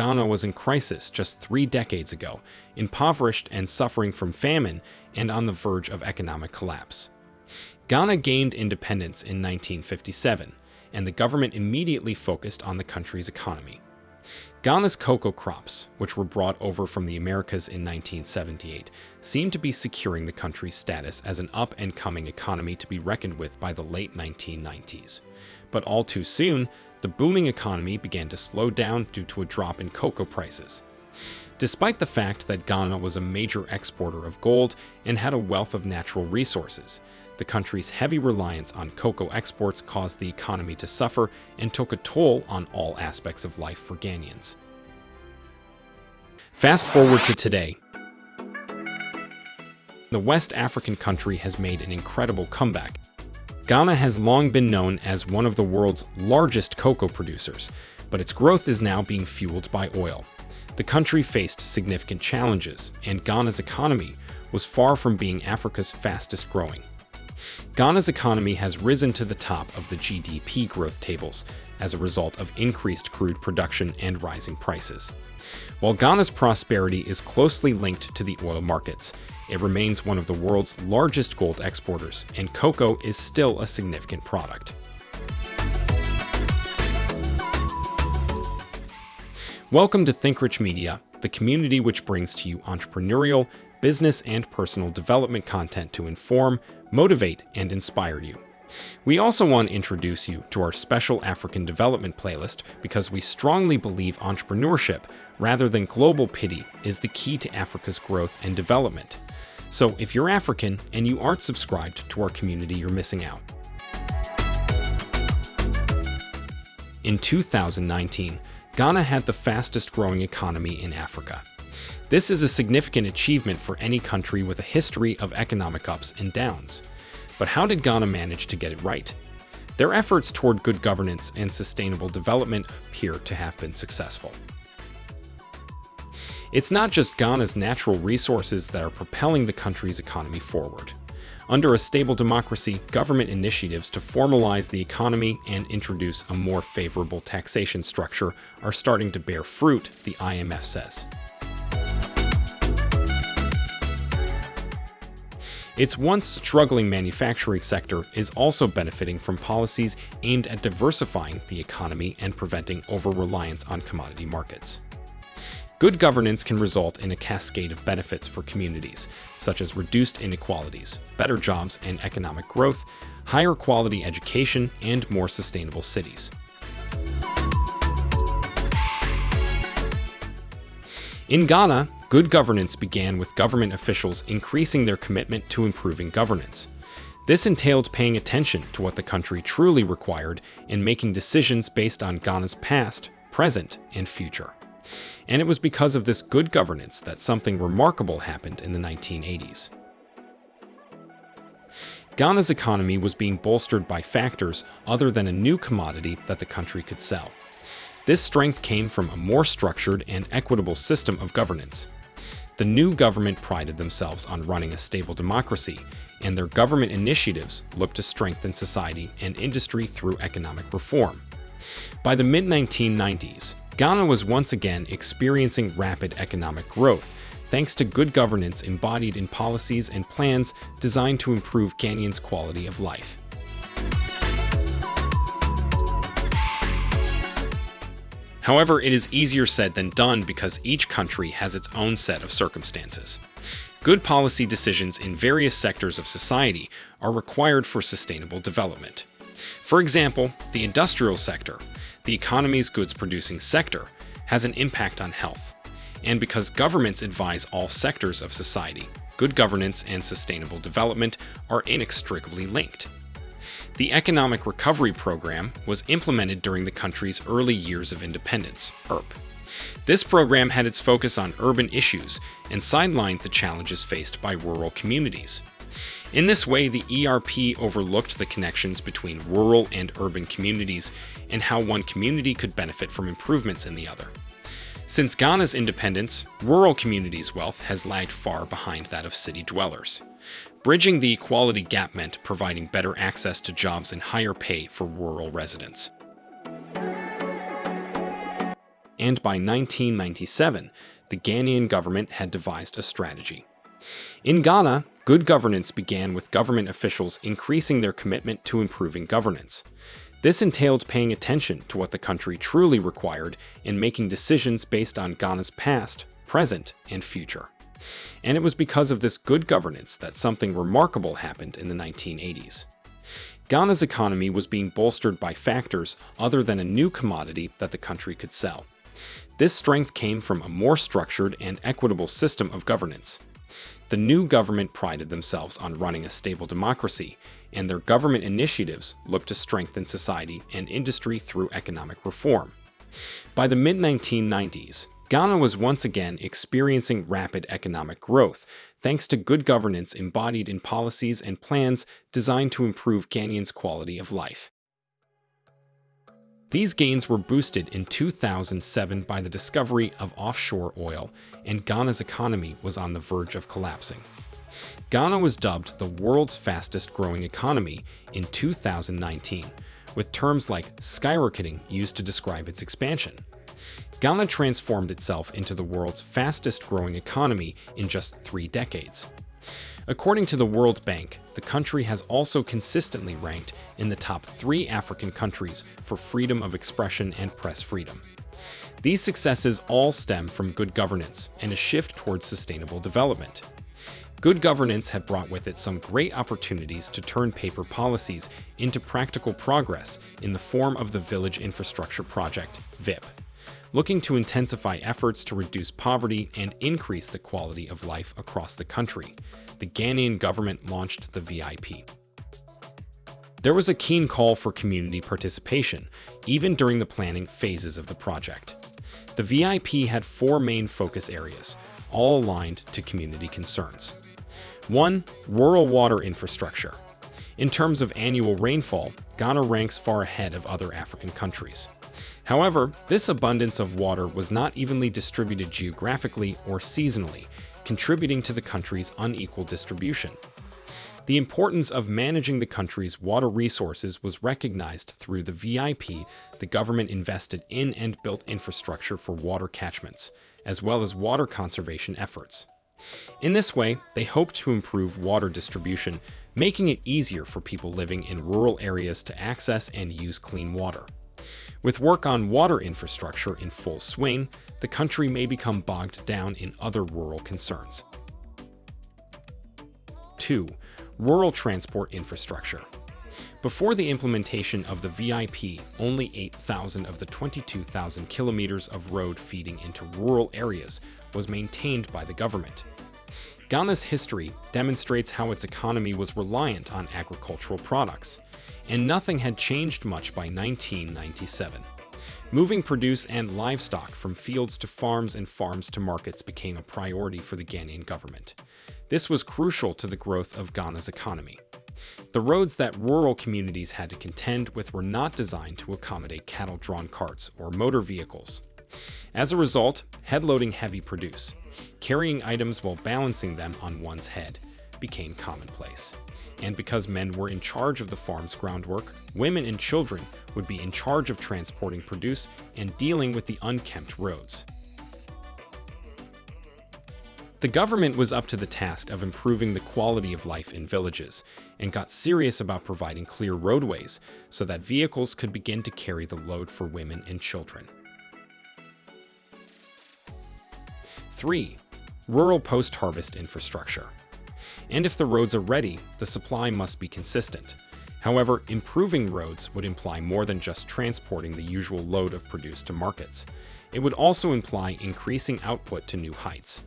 Ghana was in crisis just three decades ago, impoverished and suffering from famine and on the verge of economic collapse. Ghana gained independence in 1957, and the government immediately focused on the country's economy. Ghana's cocoa crops, which were brought over from the Americas in 1978, seemed to be securing the country's status as an up-and-coming economy to be reckoned with by the late 1990s. But all too soon, the booming economy began to slow down due to a drop in cocoa prices. Despite the fact that Ghana was a major exporter of gold and had a wealth of natural resources, the country's heavy reliance on cocoa exports caused the economy to suffer and took a toll on all aspects of life for Ghanaians. Fast forward to today. The West African country has made an incredible comeback. Ghana has long been known as one of the world's largest cocoa producers, but its growth is now being fueled by oil. The country faced significant challenges, and Ghana's economy was far from being Africa's fastest growing. Ghana's economy has risen to the top of the GDP growth tables as a result of increased crude production and rising prices. While Ghana's prosperity is closely linked to the oil markets, it remains one of the world's largest gold exporters, and cocoa is still a significant product. Welcome to ThinkRich Media, the community which brings to you entrepreneurial, business, and personal development content to inform, motivate, and inspire you. We also want to introduce you to our special African development playlist because we strongly believe entrepreneurship, rather than global pity, is the key to Africa's growth and development. So if you're African and you aren't subscribed to our community, you're missing out. In 2019, Ghana had the fastest growing economy in Africa. This is a significant achievement for any country with a history of economic ups and downs. But how did Ghana manage to get it right? Their efforts toward good governance and sustainable development appear to have been successful. It's not just Ghana's natural resources that are propelling the country's economy forward. Under a stable democracy, government initiatives to formalize the economy and introduce a more favorable taxation structure are starting to bear fruit, the IMF says. Its once struggling manufacturing sector is also benefiting from policies aimed at diversifying the economy and preventing over-reliance on commodity markets. Good governance can result in a cascade of benefits for communities, such as reduced inequalities, better jobs and economic growth, higher quality education, and more sustainable cities. In Ghana, Good governance began with government officials increasing their commitment to improving governance. This entailed paying attention to what the country truly required and making decisions based on Ghana's past, present, and future. And it was because of this good governance that something remarkable happened in the 1980s. Ghana's economy was being bolstered by factors other than a new commodity that the country could sell. This strength came from a more structured and equitable system of governance, the new government prided themselves on running a stable democracy, and their government initiatives looked to strengthen society and industry through economic reform. By the mid-1990s, Ghana was once again experiencing rapid economic growth, thanks to good governance embodied in policies and plans designed to improve Ghanaians' quality of life. However, it is easier said than done because each country has its own set of circumstances. Good policy decisions in various sectors of society are required for sustainable development. For example, the industrial sector, the economy's goods-producing sector, has an impact on health. And because governments advise all sectors of society, good governance and sustainable development are inextricably linked. The Economic Recovery Program was implemented during the country's early years of independence, ERP. This program had its focus on urban issues and sidelined the challenges faced by rural communities. In this way, the ERP overlooked the connections between rural and urban communities and how one community could benefit from improvements in the other. Since Ghana's independence, rural communities' wealth has lagged far behind that of city dwellers. Bridging the equality gap meant providing better access to jobs and higher pay for rural residents. and by 1997, the Ghanaian government had devised a strategy. In Ghana, good governance began with government officials increasing their commitment to improving governance. This entailed paying attention to what the country truly required and making decisions based on Ghana's past, present, and future. And it was because of this good governance that something remarkable happened in the 1980s. Ghana's economy was being bolstered by factors other than a new commodity that the country could sell. This strength came from a more structured and equitable system of governance. The new government prided themselves on running a stable democracy, and their government initiatives looked to strengthen society and industry through economic reform. By the mid-1990s, Ghana was once again experiencing rapid economic growth, thanks to good governance embodied in policies and plans designed to improve Ghanaians' quality of life. These gains were boosted in 2007 by the discovery of offshore oil, and Ghana's economy was on the verge of collapsing. Ghana was dubbed the world's fastest growing economy in 2019, with terms like skyrocketing used to describe its expansion. Ghana transformed itself into the world's fastest growing economy in just three decades. According to the World Bank, the country has also consistently ranked in the top three African countries for freedom of expression and press freedom. These successes all stem from good governance and a shift towards sustainable development. Good governance had brought with it some great opportunities to turn paper policies into practical progress in the form of the Village Infrastructure Project, VIP looking to intensify efforts to reduce poverty and increase the quality of life across the country. The Ghanaian government launched the VIP. There was a keen call for community participation, even during the planning phases of the project. The VIP had four main focus areas, all aligned to community concerns. 1. Rural water infrastructure. In terms of annual rainfall, Ghana ranks far ahead of other African countries. However, this abundance of water was not evenly distributed geographically or seasonally, contributing to the country's unequal distribution. The importance of managing the country's water resources was recognized through the VIP the government invested in and built infrastructure for water catchments, as well as water conservation efforts. In this way, they hoped to improve water distribution, making it easier for people living in rural areas to access and use clean water. With work on water infrastructure in full swing, the country may become bogged down in other rural concerns. 2. Rural transport infrastructure. Before the implementation of the VIP, only 8,000 of the 22,000 kilometers of road feeding into rural areas was maintained by the government. Ghana's history demonstrates how its economy was reliant on agricultural products and nothing had changed much by 1997. Moving produce and livestock from fields to farms and farms to markets became a priority for the Ghanaian government. This was crucial to the growth of Ghana's economy. The roads that rural communities had to contend with were not designed to accommodate cattle-drawn carts or motor vehicles. As a result, head-loading heavy produce, carrying items while balancing them on one's head, became commonplace and because men were in charge of the farm's groundwork, women and children would be in charge of transporting produce and dealing with the unkempt roads. The government was up to the task of improving the quality of life in villages and got serious about providing clear roadways so that vehicles could begin to carry the load for women and children. 3. Rural post-harvest infrastructure and if the roads are ready, the supply must be consistent. However, improving roads would imply more than just transporting the usual load of produce to markets. It would also imply increasing output to new heights.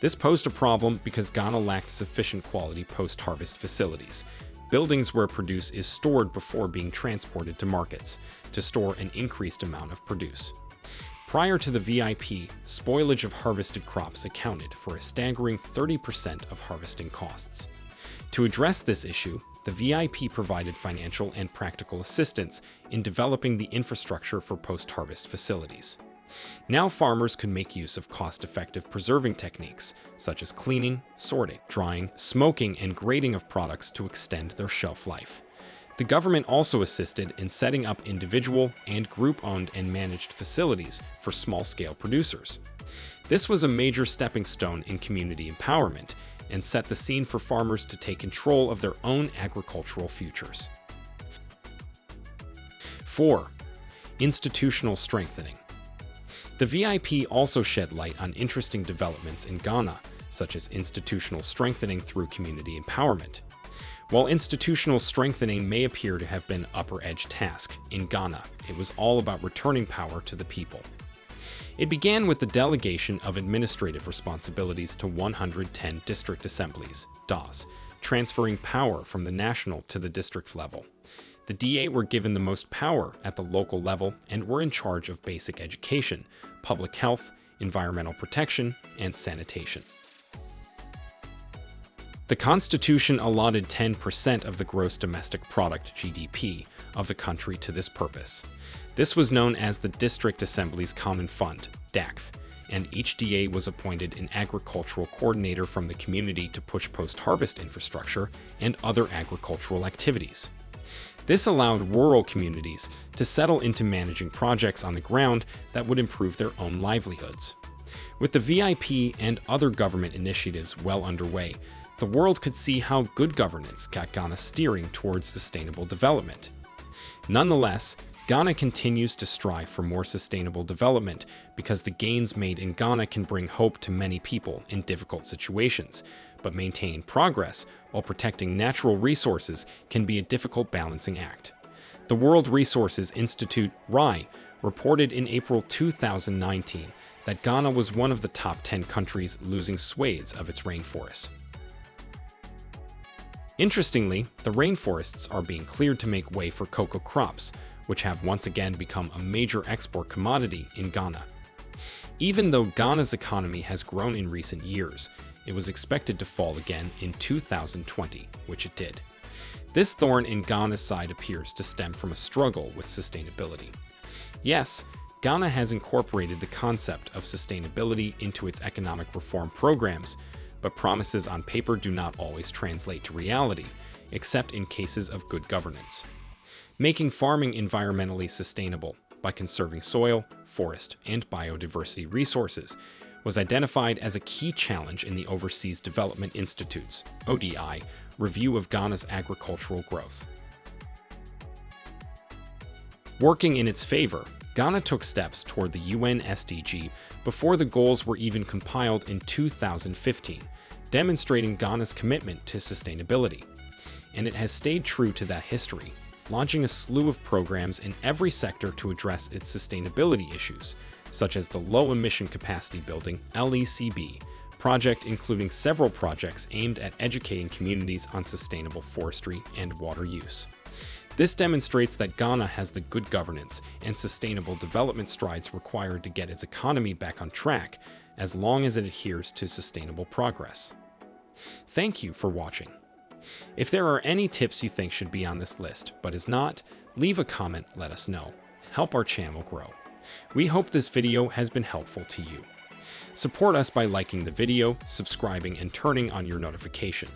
This posed a problem because Ghana lacked sufficient quality post-harvest facilities, buildings where produce is stored before being transported to markets, to store an increased amount of produce. Prior to the VIP, spoilage of harvested crops accounted for a staggering 30% of harvesting costs. To address this issue, the VIP provided financial and practical assistance in developing the infrastructure for post-harvest facilities. Now farmers could make use of cost-effective preserving techniques, such as cleaning, sorting, drying, smoking, and grading of products to extend their shelf life. The government also assisted in setting up individual and group-owned and managed facilities for small-scale producers. This was a major stepping stone in community empowerment and set the scene for farmers to take control of their own agricultural futures. 4. Institutional strengthening. The VIP also shed light on interesting developments in Ghana, such as institutional strengthening through community empowerment. While institutional strengthening may appear to have been upper edge task, in Ghana, it was all about returning power to the people. It began with the delegation of administrative responsibilities to 110 district assemblies, DAS, transferring power from the national to the district level. The DAs were given the most power at the local level and were in charge of basic education, public health, environmental protection, and sanitation. The Constitution allotted 10% of the gross domestic product GDP of the country to this purpose. This was known as the District Assembly's Common Fund, DACF, and each DA was appointed an agricultural coordinator from the community to push post-harvest infrastructure and other agricultural activities. This allowed rural communities to settle into managing projects on the ground that would improve their own livelihoods. With the VIP and other government initiatives well underway, the world could see how good governance got Ghana steering towards sustainable development. Nonetheless, Ghana continues to strive for more sustainable development because the gains made in Ghana can bring hope to many people in difficult situations, but maintaining progress while protecting natural resources can be a difficult balancing act. The World Resources Institute, RAI, reported in April 2019 that Ghana was one of the top 10 countries losing swathes of its rainforests. Interestingly, the rainforests are being cleared to make way for cocoa crops, which have once again become a major export commodity in Ghana. Even though Ghana's economy has grown in recent years, it was expected to fall again in 2020, which it did. This thorn in Ghana's side appears to stem from a struggle with sustainability. Yes, Ghana has incorporated the concept of sustainability into its economic reform programs, but promises on paper do not always translate to reality, except in cases of good governance. Making farming environmentally sustainable by conserving soil, forest, and biodiversity resources was identified as a key challenge in the Overseas Development Institute's ODI review of Ghana's agricultural growth. Working in its favor, Ghana took steps toward the UN SDG before the goals were even compiled in 2015, demonstrating Ghana's commitment to sustainability. And it has stayed true to that history, launching a slew of programs in every sector to address its sustainability issues, such as the Low Emission Capacity Building LECB project including several projects aimed at educating communities on sustainable forestry and water use. This demonstrates that Ghana has the good governance and sustainable development strides required to get its economy back on track, as long as it adheres to sustainable progress. Thank you for watching. If there are any tips you think should be on this list, but is not, leave a comment, let us know. Help our channel grow. We hope this video has been helpful to you. Support us by liking the video, subscribing, and turning on your notification.